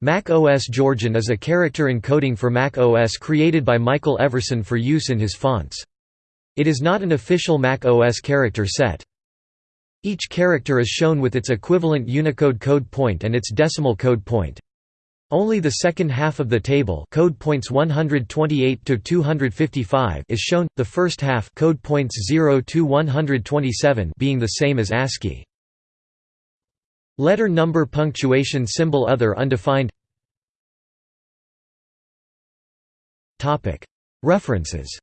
Mac OS Georgian is a character encoding for Mac OS created by Michael Everson for use in his fonts. It is not an official Mac OS character set. Each character is shown with its equivalent Unicode code point and its decimal code point. Only the second half of the table code points 128 to 255 is shown, the first half code points 0 to 127 being the same as ASCII. Letter number punctuation symbol other undefined. References